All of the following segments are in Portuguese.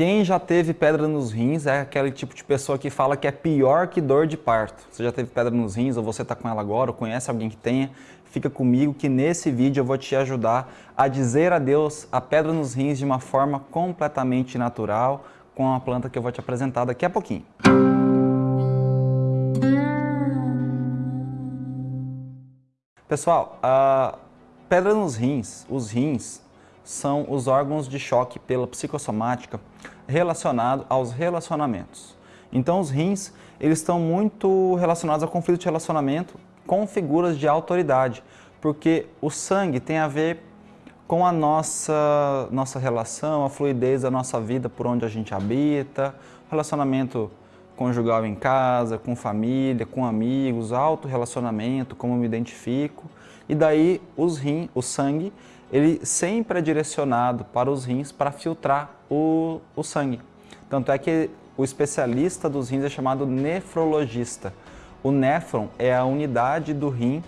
Quem já teve pedra nos rins é aquele tipo de pessoa que fala que é pior que dor de parto. Você já teve pedra nos rins ou você está com ela agora ou conhece alguém que tenha, fica comigo que nesse vídeo eu vou te ajudar a dizer adeus à pedra nos rins de uma forma completamente natural com a planta que eu vou te apresentar daqui a pouquinho. Pessoal, a pedra nos rins, os rins, são os órgãos de choque pela psicossomática relacionado aos relacionamentos. Então os rins, eles estão muito relacionados a conflito de relacionamento com figuras de autoridade, porque o sangue tem a ver com a nossa, nossa relação, a fluidez da nossa vida por onde a gente habita, relacionamento conjugal em casa, com família, com amigos, auto-relacionamento, como eu me identifico. E daí os rins, o sangue, ele sempre é direcionado para os rins para filtrar o, o sangue. Tanto é que o especialista dos rins é chamado nefrologista. O néfron é a unidade do rim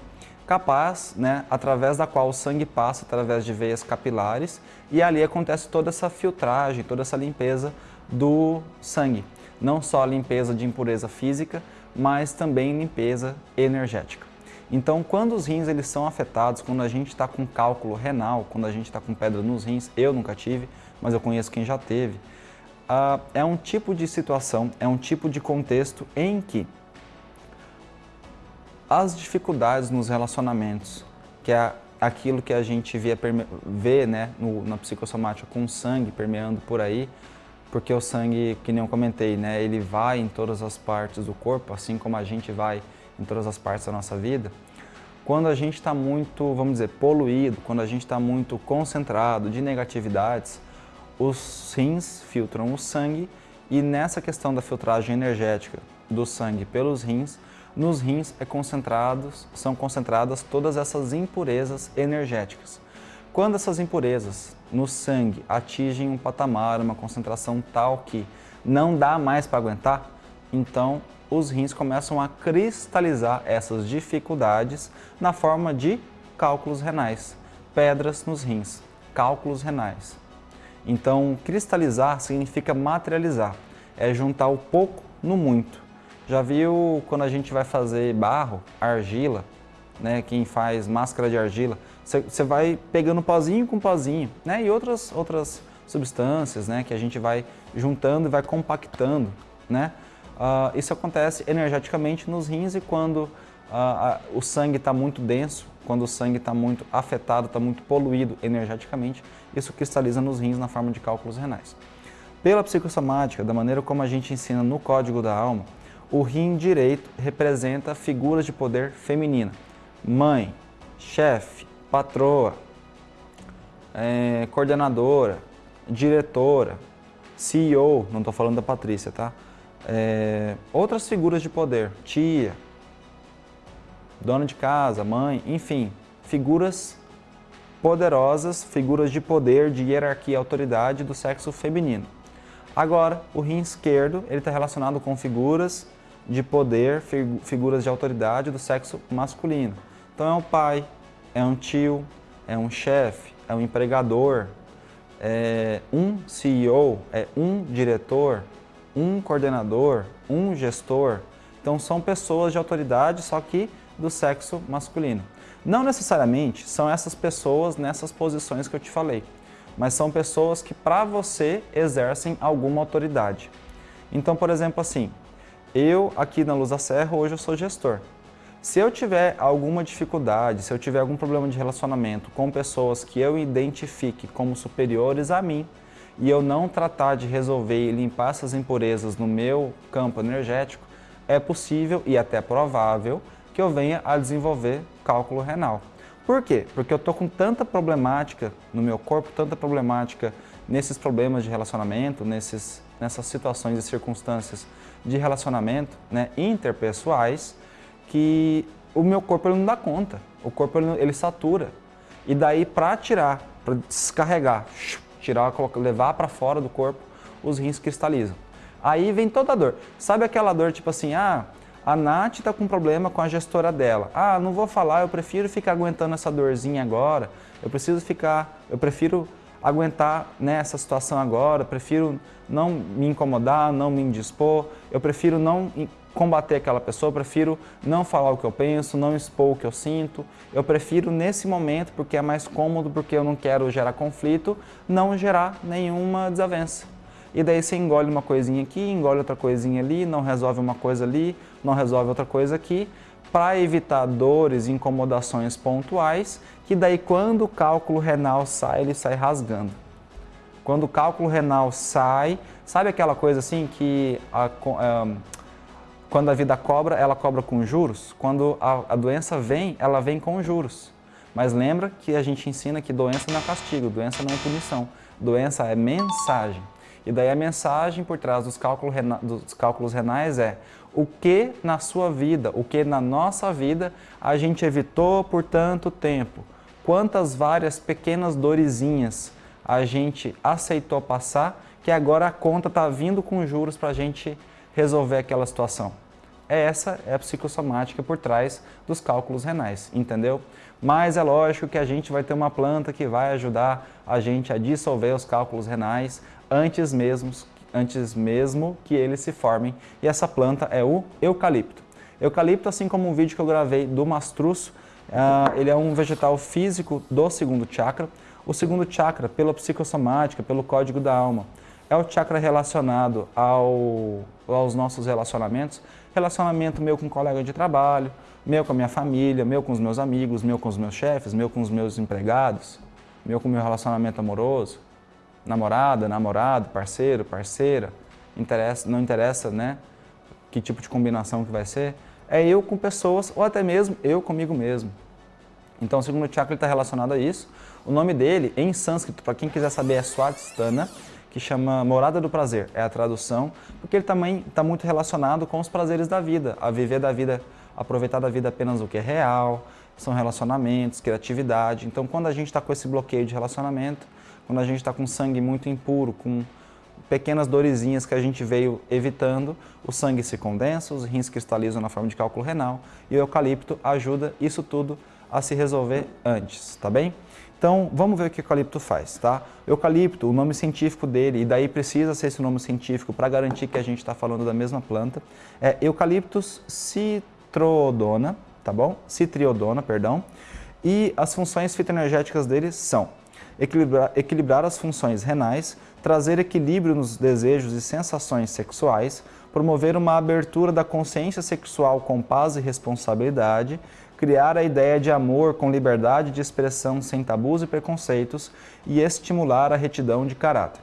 capaz, né, através da qual o sangue passa através de veias capilares e ali acontece toda essa filtragem, toda essa limpeza do sangue. Não só a limpeza de impureza física, mas também limpeza energética. Então, quando os rins eles são afetados, quando a gente está com cálculo renal, quando a gente está com pedra nos rins, eu nunca tive, mas eu conheço quem já teve, uh, é um tipo de situação, é um tipo de contexto em que as dificuldades nos relacionamentos, que é aquilo que a gente vê, vê né, no, na psicossomática com sangue permeando por aí, porque o sangue, que nem eu comentei, né, ele vai em todas as partes do corpo, assim como a gente vai em todas as partes da nossa vida, quando a gente está muito, vamos dizer, poluído, quando a gente está muito concentrado de negatividades, os rins filtram o sangue e nessa questão da filtragem energética do sangue pelos rins, nos rins é concentrados, são concentradas todas essas impurezas energéticas. Quando essas impurezas no sangue atingem um patamar, uma concentração tal que não dá mais para aguentar, então os rins começam a cristalizar essas dificuldades na forma de cálculos renais, pedras nos rins, cálculos renais. Então, cristalizar significa materializar, é juntar o pouco no muito. Já viu quando a gente vai fazer barro, argila, né, quem faz máscara de argila, você vai pegando pozinho com pozinho, né, e outras, outras substâncias, né, que a gente vai juntando e vai compactando, né, Uh, isso acontece energeticamente nos rins e quando uh, o sangue está muito denso, quando o sangue está muito afetado, está muito poluído energeticamente, isso cristaliza nos rins na forma de cálculos renais. Pela psicossomática, da maneira como a gente ensina no Código da Alma, o rim direito representa figuras de poder feminina. Mãe, chefe, patroa, é, coordenadora, diretora, CEO, não estou falando da Patrícia, tá? É, outras figuras de poder, tia, dona de casa, mãe, enfim, figuras poderosas, figuras de poder, de hierarquia e autoridade do sexo feminino. Agora, o rim esquerdo está relacionado com figuras de poder, figuras de autoridade do sexo masculino. Então é um pai, é um tio, é um chefe, é um empregador, é um CEO, é um diretor, um coordenador, um gestor. Então são pessoas de autoridade, só que do sexo masculino. Não necessariamente são essas pessoas nessas posições que eu te falei, mas são pessoas que para você exercem alguma autoridade. Então, por exemplo, assim, eu aqui na Luz da Serra hoje eu sou gestor. Se eu tiver alguma dificuldade, se eu tiver algum problema de relacionamento com pessoas que eu identifique como superiores a mim, e eu não tratar de resolver e limpar essas impurezas no meu campo energético, é possível e até provável que eu venha a desenvolver cálculo renal. Por quê? Porque eu estou com tanta problemática no meu corpo, tanta problemática nesses problemas de relacionamento, nesses, nessas situações e circunstâncias de relacionamento né, interpessoais, que o meu corpo ele não dá conta, o corpo ele, ele satura. E daí para tirar, para descarregar, tirar, levar para fora do corpo, os rins cristalizam. Aí vem toda a dor. Sabe aquela dor tipo assim, ah, a Nath está com problema com a gestora dela. Ah, não vou falar, eu prefiro ficar aguentando essa dorzinha agora. Eu preciso ficar, eu prefiro aguentar né, situação agora, prefiro não me incomodar, não me indispor, eu prefiro não combater aquela pessoa, prefiro não falar o que eu penso, não expor o que eu sinto. Eu prefiro nesse momento, porque é mais cômodo, porque eu não quero gerar conflito, não gerar nenhuma desavença. E daí você engole uma coisinha aqui, engole outra coisinha ali, não resolve uma coisa ali, não resolve outra coisa aqui, para evitar dores e incomodações pontuais, que daí quando o cálculo renal sai, ele sai rasgando. Quando o cálculo renal sai, sabe aquela coisa assim que a, a, quando a vida cobra, ela cobra com juros? Quando a, a doença vem, ela vem com juros. Mas lembra que a gente ensina que doença não é castigo, doença não é punição, doença é mensagem. E daí a mensagem por trás dos cálculos, dos cálculos renais é o que na sua vida, o que na nossa vida a gente evitou por tanto tempo. Quantas várias pequenas dorezinhas a gente aceitou passar que agora a conta está vindo com juros para a gente resolver aquela situação. Essa é a psicossomática por trás dos cálculos renais, entendeu? Mas é lógico que a gente vai ter uma planta que vai ajudar a gente a dissolver os cálculos renais antes mesmo antes mesmo que eles se formem. E essa planta é o eucalipto. Eucalipto, assim como um vídeo que eu gravei do mastruço, uh, ele é um vegetal físico do segundo chakra. O segundo chakra, pela psicossomática, pelo código da alma, é o chakra relacionado ao, aos nossos relacionamentos. Relacionamento meu com colega de trabalho, meu com a minha família, meu com os meus amigos, meu com os meus chefes, meu com os meus empregados, meu com o meu relacionamento amoroso namorada, namorado, parceiro, parceira, interessa, não interessa né, que tipo de combinação que vai ser, é eu com pessoas ou até mesmo eu comigo mesmo. Então o segundo chakra está relacionado a isso. O nome dele, em sânscrito, para quem quiser saber, é Swadhisthana, que chama Morada do Prazer, é a tradução, porque ele também está muito relacionado com os prazeres da vida, a viver da vida, aproveitar da vida apenas o que é real, são relacionamentos, criatividade. Então quando a gente está com esse bloqueio de relacionamento, quando a gente está com sangue muito impuro, com pequenas dorezinhas que a gente veio evitando, o sangue se condensa, os rins cristalizam na forma de cálculo renal e o eucalipto ajuda isso tudo a se resolver antes, tá bem? Então, vamos ver o que o eucalipto faz, tá? Eucalipto, o nome científico dele, e daí precisa ser esse nome científico para garantir que a gente está falando da mesma planta, é Eucaliptus citrodona, tá bom? Citriodona, perdão. E as funções fitoenergéticas dele são equilibrar, equilibrar as funções renais, trazer equilíbrio nos desejos e sensações sexuais, promover uma abertura da consciência sexual com paz e responsabilidade, criar a ideia de amor com liberdade de expressão sem tabus e preconceitos e estimular a retidão de caráter.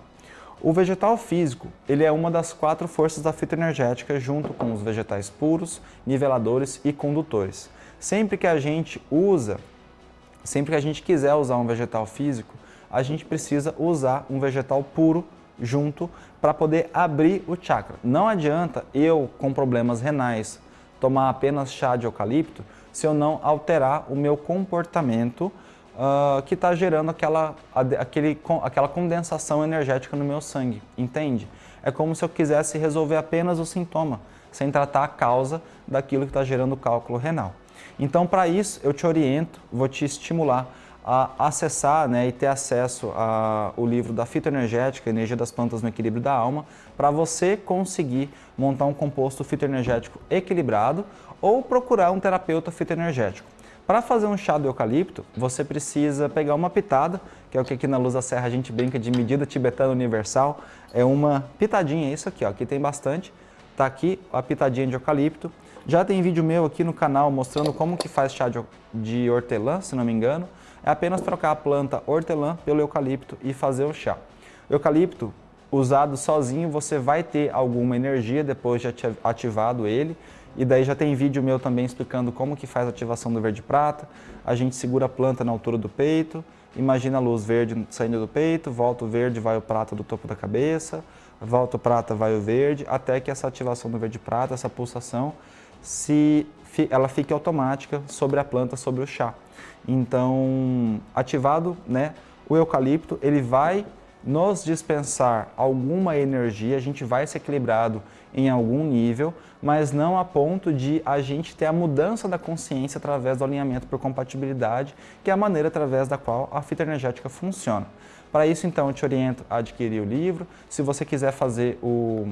O vegetal físico, ele é uma das quatro forças da fitoenergética junto com os vegetais puros, niveladores e condutores. Sempre que a gente usa Sempre que a gente quiser usar um vegetal físico, a gente precisa usar um vegetal puro junto para poder abrir o chakra. Não adianta eu, com problemas renais, tomar apenas chá de eucalipto se eu não alterar o meu comportamento uh, que está gerando aquela, aquele, aquela condensação energética no meu sangue, entende? É como se eu quisesse resolver apenas o sintoma, sem tratar a causa daquilo que está gerando o cálculo renal. Então, para isso, eu te oriento, vou te estimular a acessar né, e ter acesso ao livro da fitoenergética, Energia das Plantas no Equilíbrio da Alma, para você conseguir montar um composto fitoenergético equilibrado ou procurar um terapeuta fitoenergético. Para fazer um chá do eucalipto, você precisa pegar uma pitada, que é o que aqui na Luz da Serra a gente brinca de medida tibetana universal, é uma pitadinha, é isso aqui, ó, aqui tem bastante, tá aqui a pitadinha de eucalipto, já tem vídeo meu aqui no canal mostrando como que faz chá de, de hortelã, se não me engano. É apenas trocar a planta hortelã pelo eucalipto e fazer o chá. O eucalipto, usado sozinho, você vai ter alguma energia depois de ativado ele. E daí já tem vídeo meu também explicando como que faz a ativação do verde prata. A gente segura a planta na altura do peito, imagina a luz verde saindo do peito, volta o verde, vai o prata do topo da cabeça, volta o prata, vai o verde, até que essa ativação do verde prata, essa pulsação, se ela fique automática sobre a planta, sobre o chá. Então, ativado, né, o eucalipto, ele vai nos dispensar alguma energia, a gente vai ser equilibrado em algum nível, mas não a ponto de a gente ter a mudança da consciência através do alinhamento por compatibilidade, que é a maneira através da qual a fita energética funciona. Para isso, então, eu te oriento a adquirir o livro. Se você quiser fazer o,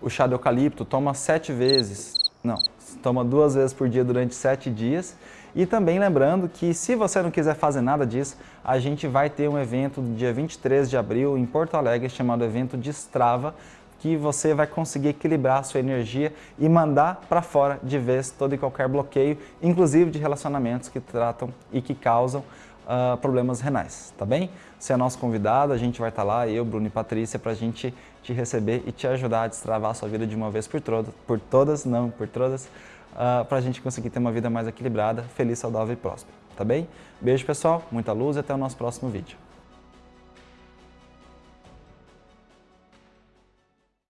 o chá de eucalipto, toma sete vezes, não, toma duas vezes por dia durante sete dias. E também lembrando que se você não quiser fazer nada disso, a gente vai ter um evento no dia 23 de abril em Porto Alegre chamado Evento Destrava, que você vai conseguir equilibrar a sua energia e mandar para fora de vez todo e qualquer bloqueio, inclusive de relacionamentos que tratam e que causam uh, problemas renais, tá bem? Você é nosso convidado, a gente vai estar tá lá, eu, Bruno e Patrícia, para a gente te receber e te ajudar a destravar a sua vida de uma vez por, por todas, não por todas, uh, ah, para a gente conseguir ter uma vida mais equilibrada, feliz, saudável e próspera, tá bem? Beijo pessoal, muita luz e até o nosso próximo vídeo.